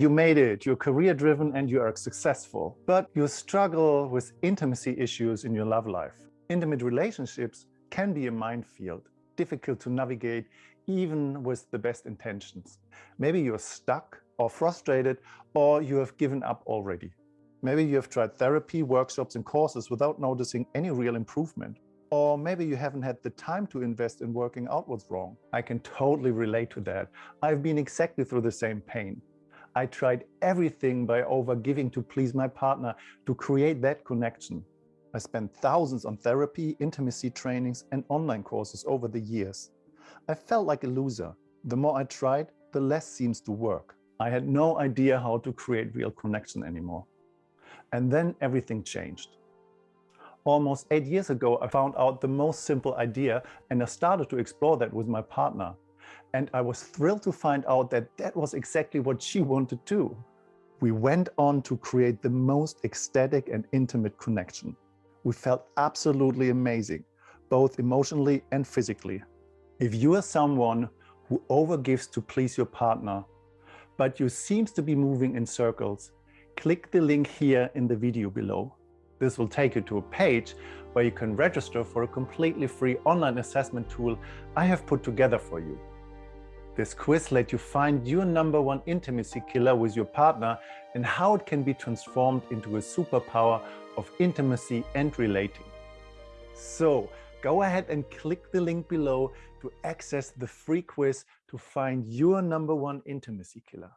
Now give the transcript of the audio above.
You made it, you're career driven and you are successful, but you struggle with intimacy issues in your love life. Intimate relationships can be a minefield, difficult to navigate even with the best intentions. Maybe you're stuck or frustrated or you have given up already. Maybe you have tried therapy, workshops and courses without noticing any real improvement. Or maybe you haven't had the time to invest in working out what's wrong. I can totally relate to that. I've been exactly through the same pain. I tried everything by overgiving to please my partner to create that connection. I spent thousands on therapy, intimacy trainings and online courses over the years. I felt like a loser. The more I tried, the less seems to work. I had no idea how to create real connection anymore. And then everything changed. Almost eight years ago, I found out the most simple idea and I started to explore that with my partner. And I was thrilled to find out that that was exactly what she wanted too. We went on to create the most ecstatic and intimate connection. We felt absolutely amazing, both emotionally and physically. If you are someone who overgives to please your partner, but you seems to be moving in circles, click the link here in the video below. This will take you to a page where you can register for a completely free online assessment tool I have put together for you. This quiz let you find your number one intimacy killer with your partner and how it can be transformed into a superpower of intimacy and relating. So go ahead and click the link below to access the free quiz to find your number one intimacy killer.